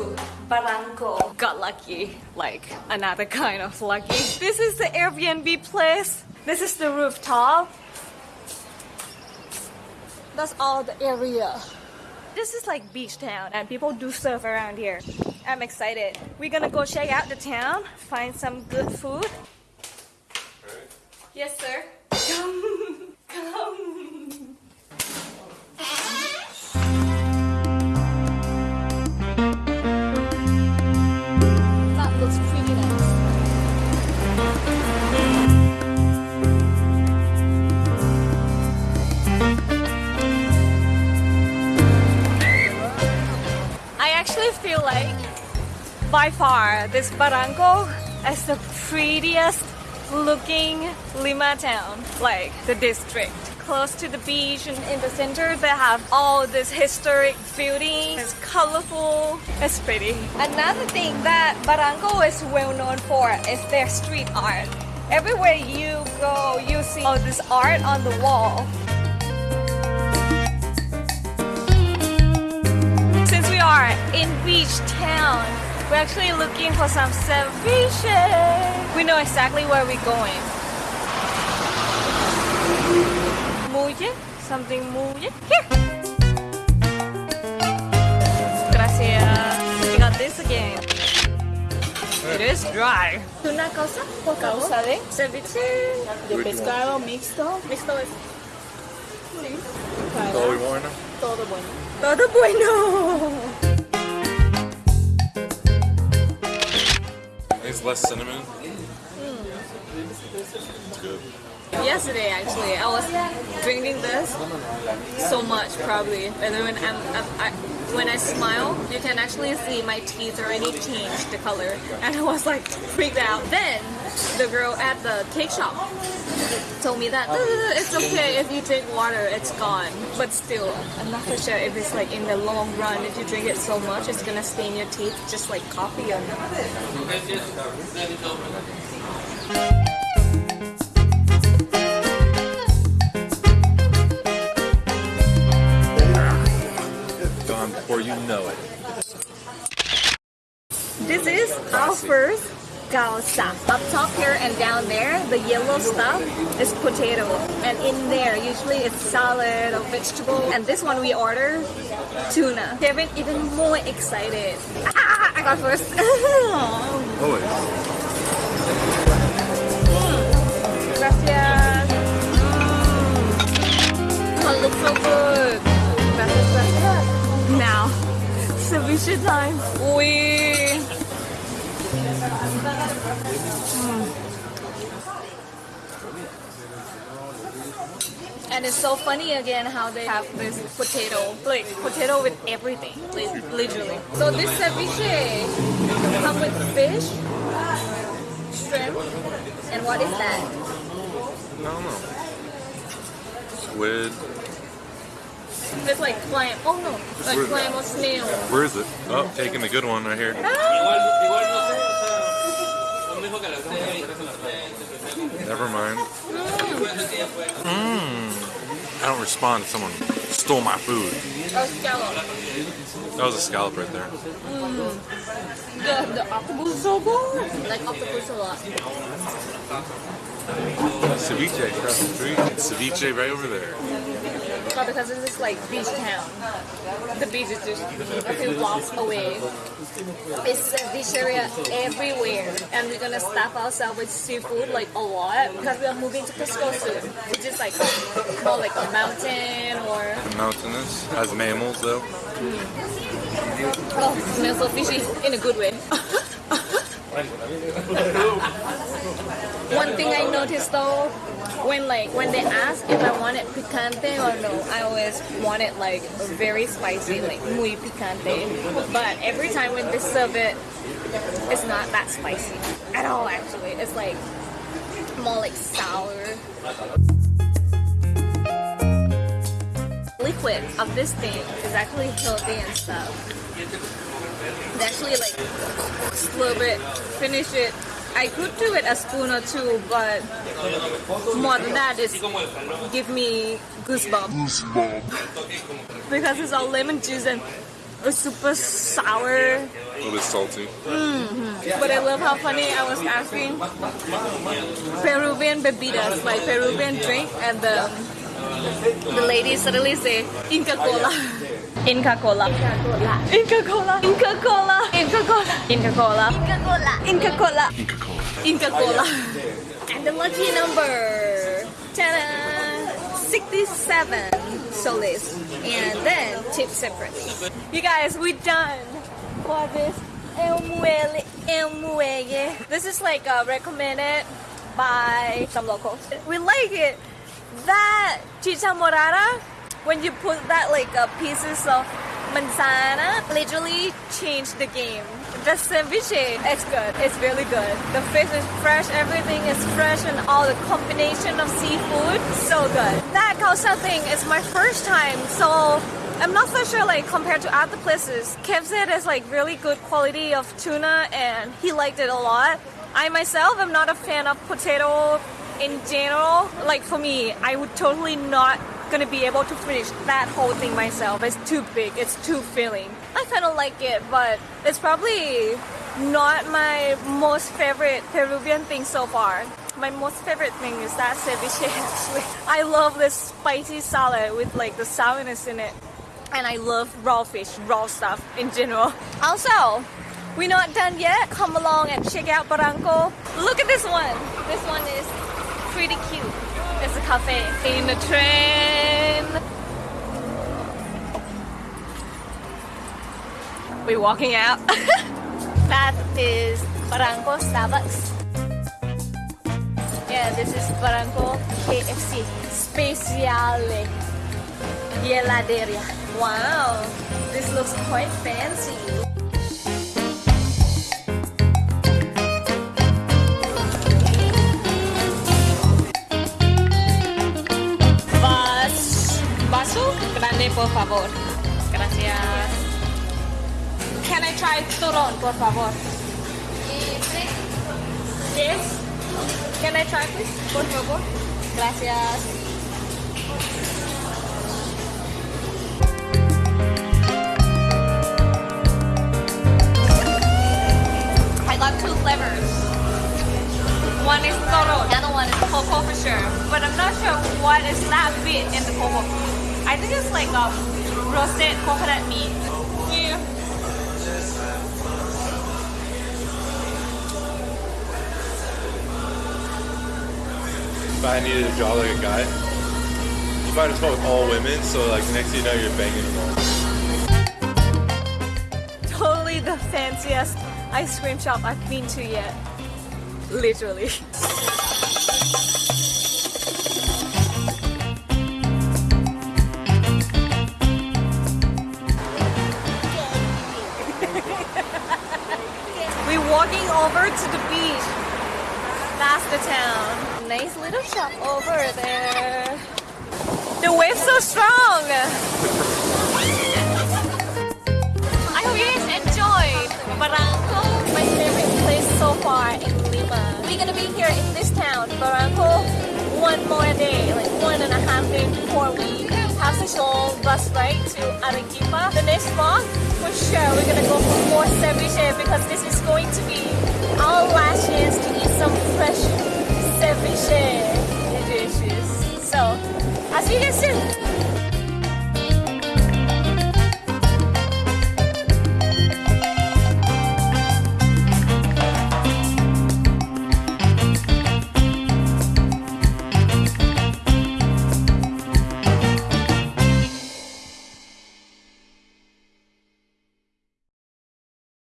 to Barranco. Got lucky, like another kind of lucky. This is the Airbnb place. This is the rooftop. That's all the area. This is like beach town and people do surf around here. I'm excited. We're gonna go check out the town, find some good food. Yes, sir. Come. I feel like by far this Barranco is the prettiest looking Lima town, like the district. Close to the beach and in the center they have all this historic buildings. It's colorful, it's pretty. Another thing that Barranco is well known for is their street art. Everywhere you go, you see all this art on the wall. Are in beach town, we're actually looking for some ceviche. We know exactly where we're going. Muye, something muye. Here. Gracias. We got this again. It is dry. Una cosa, por. Causa de, Ceviche. de pescado mixto. Mixto es para Todo bueno. Todo bueno. todo bueno. It's less cinnamon. It's good. Yesterday, actually, I was drinking this so much, probably. And then when I'm, I'm I, when I smile, you can actually see my teeth already changed the color, and I was like freaked out. Then the girl at the cake shop told me that "Uh, it's okay if you drink water, it's gone. But still, I'm not for sure if it's like in the long run, if you drink it so much, it's gonna stain your teeth just like coffee or not. Before you know it. This is our first causa. Up top here and down there, the yellow stuff is potato. And in there, usually it's salad or vegetable. And this one we order tuna. Kevin even more excited. Ah, I got first. Always. Gracias. Mm. Oh, looks so good. Ceviche time. We. And it's so funny again how they have this potato, like potato with everything, like, literally. So this ceviche come with fish, shrimp, and what is that? I don't know. Squid. It's like clam. Oh no, like Where- clam or snail. Where is it? Oh, taking the good one right here. Ah. Never mind. Mmm. I don't respond if someone stole my food. Or scallop. That was a scallop right there. Mm. The, the octopus is so good. Like octopus a lot. Ceviche across the street. Ceviche right over there. Because this is like beach town. The beach is just a few blocks away. It's a beach area everywhere. And we're gonna stop ourselves with seafood like a lot because we are moving to Cusco soon. Which is like more like a mountain or Mountainous. Has mammals though. Mm. oh, smells so fishy in a good way. One thing I noticed though, when like when they ask if I want it picante or no, I always want it like very spicy, like muy picante. But every time when they serve it, it's not that spicy at all. Actually, it's like more like sour. Liquid of this thing is actually healthy and stuff. Actually like slurp it, finish it. I could do it a spoon or two, but more than that is give me goosebumps. Goosebumps. because it's all lemon juice and It's super sour, A little bit salty. Mm-hmm. but I love how funny I was asking Peruvian bebidas, like Peruvian drink, and the the lady suddenly say Inca Cola. Inca Cola. Inca Cola. Inca Cola. Inca Cola. Inca Cola. Inca Cola. Inca Cola. Inca Cola. Inca Cola. And the lucky number. Ta-da! 67 soles. And then tip separately. You guys, we done for this El Muelle. El Muelle. This is like uh, recommended by some locals. We like it. That chicha morada, when you put that like uh, pieces of manzana, literally changed the game. The ceviche, it's good. It's really good. The fish is fresh. Everything is fresh, and all the combination of seafood, so good. That causa thing is my first time, so I'm not so sure like compared to other places. Kev said it's like really good quality of tuna and he liked it a lot. I myself am not a fan of potato in general. Like for me, I would totally not gonna be able to finish that whole thing myself. It's too big, it's too filling. I kind of like it, but it's probably not my most favorite Peruvian thing so far. My most favorite thing is that ceviche actually. I love this spicy salad with like the sourness in it and I love raw fish, raw stuff in general. Also, we're not done yet. Come along and check out Barranco. Look at this one. This one is pretty cute. It's a cafe in the train. We're walking out. that is Barranco Starbucks. Yeah, this is Barranco KFC Speciale. Heladeria. Wow, this looks quite fancy. Por favor. Gracias. Can I try turón, por favor? Yes. Can I try, please? Por favor. Gracias. I got two flavors. One is toro, the other one is coco for sure. But I'm not sure what is that bit in the coco. I think it's like a roasted coconut meat. Yeah. If I needed to draw like a guy, you find a spot with all women, so like next thing you know you're banging them all. Totally the fanciest ice cream shop I've been to yet. Literally. Over to the beach. That's the town. Nice little shop over there. The wave's so strong. I hope you guys enjoyed Barranco, my favorite place so far in Lima. We're gonna be here in this town, Barranco, one more day, like one and a half day before we Pasig bus ride to Arequipa. The next vlog, for sure, we're gonna go for more ceviche because this is going to be our last chance to eat some fresh ceviche. dishes. So, I'll see you guys soon.